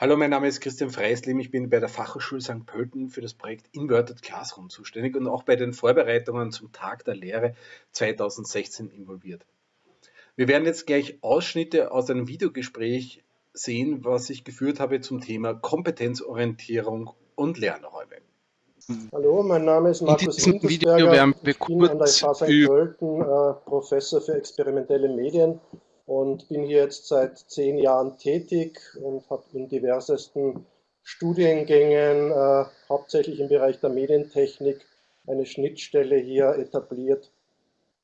Hallo, mein Name ist Christian Freislim. Ich bin bei der Fachhochschule St. Pölten für das Projekt Inverted Classroom zuständig und auch bei den Vorbereitungen zum Tag der Lehre 2016 involviert. Wir werden jetzt gleich Ausschnitte aus einem Videogespräch sehen, was ich geführt habe zum Thema Kompetenzorientierung und Lernräume. Hallo, mein Name ist Markus In Video werden wir ich bin an der FH St. Pölten äh, Professor für experimentelle Medien und bin hier jetzt seit zehn Jahren tätig und habe in diversesten Studiengängen, äh, hauptsächlich im Bereich der Medientechnik, eine Schnittstelle hier etabliert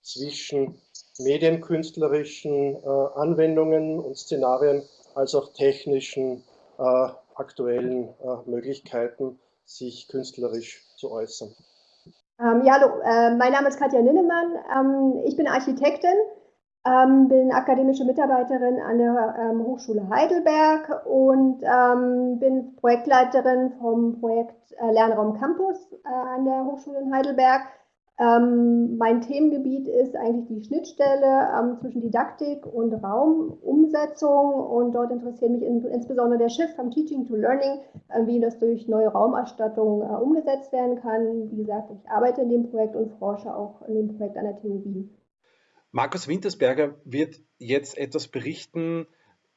zwischen medienkünstlerischen äh, Anwendungen und Szenarien als auch technischen äh, aktuellen äh, Möglichkeiten, sich künstlerisch zu äußern. Ähm, ja, hallo, äh, mein Name ist Katja Ninnemann. Ähm, ich bin Architektin ähm, bin akademische Mitarbeiterin an der ähm, Hochschule Heidelberg und ähm, bin Projektleiterin vom Projekt äh, Lernraum Campus äh, an der Hochschule in Heidelberg. Ähm, mein Themengebiet ist eigentlich die Schnittstelle ähm, zwischen Didaktik und Raumumsetzung und dort interessiert mich in, insbesondere der Shift vom Teaching to Learning, äh, wie das durch neue Raumerstattung äh, umgesetzt werden kann. Wie gesagt, ich arbeite in dem Projekt und forsche auch in dem Projekt an der TU Wien. Markus Wintersberger wird jetzt etwas berichten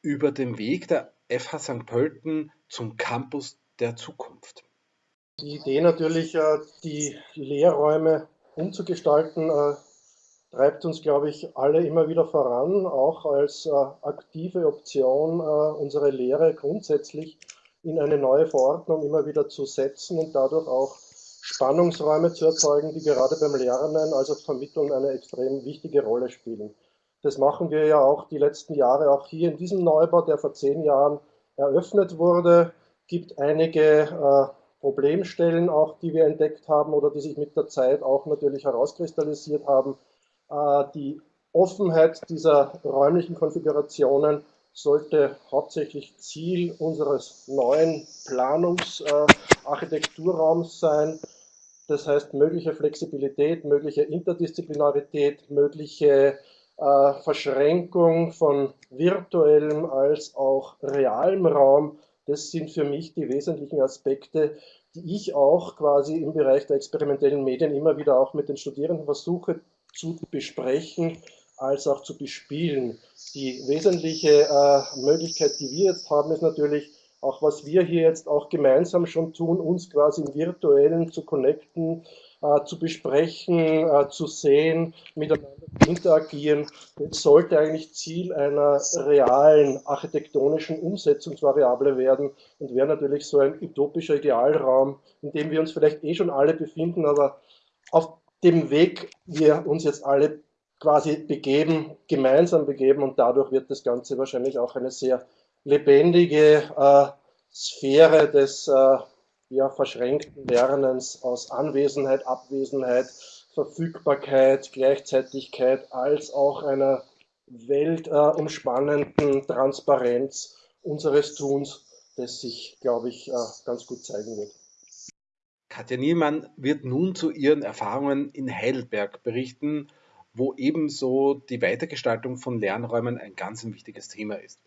über den Weg der FH St. Pölten zum Campus der Zukunft. Die Idee natürlich, äh, die Lehrräume umzugestalten, äh, treibt uns, glaube ich, alle immer wieder voran, auch als äh, aktive Option unsere Lehre grundsätzlich in eine neue Verordnung immer wieder zu setzen und dadurch auch Spannungsräume zu erzeugen, die gerade beim Lernen, also Vermitteln, eine extrem wichtige Rolle spielen. Das machen wir ja auch die letzten Jahre, auch hier in diesem Neubau, der vor zehn Jahren eröffnet wurde, gibt einige äh, Problemstellen auch, die wir entdeckt haben oder die sich mit der Zeit auch natürlich herauskristallisiert haben. Äh, die Offenheit dieser räumlichen Konfigurationen sollte hauptsächlich Ziel unseres neuen Planungsarchitekturraums äh, sein. Das heißt, mögliche Flexibilität, mögliche Interdisziplinarität, mögliche äh, Verschränkung von virtuellem als auch realem Raum, das sind für mich die wesentlichen Aspekte, die ich auch quasi im Bereich der experimentellen Medien immer wieder auch mit den Studierenden versuche zu besprechen, als auch zu bespielen. Die wesentliche äh, Möglichkeit, die wir jetzt haben, ist natürlich, auch was wir hier jetzt auch gemeinsam schon tun, uns quasi im Virtuellen zu connecten, äh, zu besprechen, äh, zu sehen, miteinander zu interagieren. Das sollte eigentlich Ziel einer realen architektonischen Umsetzungsvariable werden und wäre natürlich so ein utopischer Idealraum, in dem wir uns vielleicht eh schon alle befinden, aber auf dem Weg wir uns jetzt alle quasi begeben, gemeinsam begeben und dadurch wird das Ganze wahrscheinlich auch eine sehr lebendige äh, Sphäre des äh, ja, verschränkten Lernens aus Anwesenheit, Abwesenheit, Verfügbarkeit, Gleichzeitigkeit als auch einer weltumspannenden Transparenz unseres Tuns, das sich, glaube ich, äh, ganz gut zeigen wird. Katja Niemann wird nun zu ihren Erfahrungen in Heidelberg berichten, wo ebenso die Weitergestaltung von Lernräumen ein ganz wichtiges Thema ist.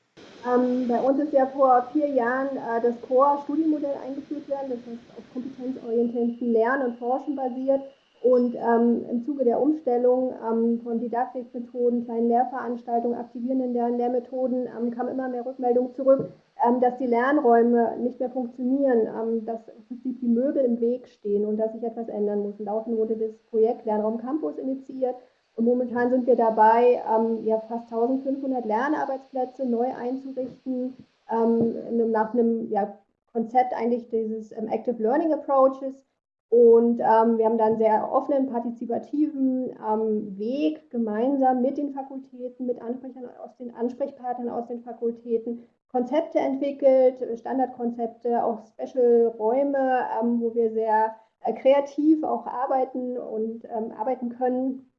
Ähm, bei uns ist ja vor vier Jahren äh, das Core-Studienmodell eingeführt worden, das heißt auf kompetenzorientierten Lernen und Forschen basiert. Und ähm, im Zuge der Umstellung ähm, von Didaktikmethoden, kleinen Lehrveranstaltungen, aktivierenden Lern Lehrmethoden ähm, kam immer mehr Rückmeldung zurück, ähm, dass die Lernräume nicht mehr funktionieren, ähm, dass im Prinzip die Möbel im Weg stehen und dass sich etwas ändern muss. Daraufhin wurde das Projekt Lernraum Campus initiiert, und momentan sind wir dabei, ähm, ja, fast 1500 Lernarbeitsplätze neu einzurichten, ähm, nach einem ja, Konzept eigentlich dieses ähm, Active Learning Approaches. Und ähm, wir haben dann sehr offenen, partizipativen ähm, Weg gemeinsam mit den Fakultäten, mit Ansprechern aus den Ansprechpartnern aus den Fakultäten Konzepte entwickelt, Standardkonzepte, auch Special-Räume, ähm, wo wir sehr äh, kreativ auch arbeiten und arbeiten können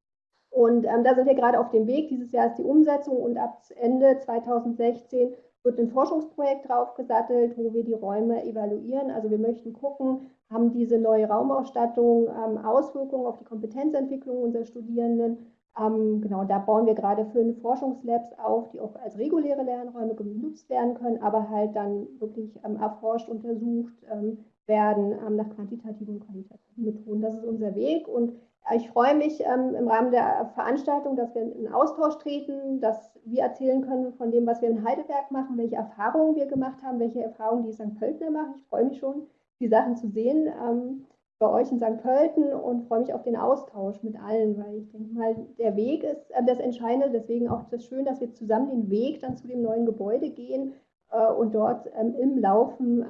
und ähm, da sind wir gerade auf dem Weg. Dieses Jahr ist die Umsetzung und ab Ende 2016 wird ein Forschungsprojekt draufgesattelt, wo wir die Räume evaluieren. Also wir möchten gucken, haben diese neue Raumausstattung ähm, Auswirkungen auf die Kompetenzentwicklung unserer Studierenden? Ähm, genau, da bauen wir gerade fünf Forschungslabs auf, die auch als reguläre Lernräume genutzt werden können, aber halt dann wirklich ähm, erforscht, untersucht ähm, werden ähm, nach quantitativen und qualitativen Methoden. Das ist unser Weg und ich freue mich ähm, im Rahmen der Veranstaltung, dass wir in Austausch treten, dass wir erzählen können von dem, was wir in Heidelberg machen, welche Erfahrungen wir gemacht haben, welche Erfahrungen die St. Pöltner machen. Ich freue mich schon, die Sachen zu sehen ähm, bei euch in St. Pölten und freue mich auf den Austausch mit allen, weil ich denke mal, der Weg ist äh, das Entscheidende. Deswegen auch das Schön, dass wir zusammen den Weg dann zu dem neuen Gebäude gehen äh, und dort im Laufen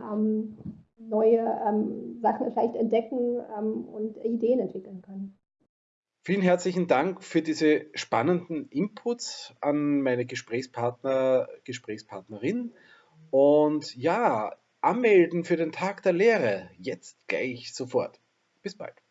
neue ähm, Sachen vielleicht entdecken ähm, und Ideen entwickeln können. Vielen herzlichen Dank für diese spannenden Inputs an meine Gesprächspartner, Gesprächspartnerin. Und ja, anmelden für den Tag der Lehre. Jetzt gleich sofort. Bis bald.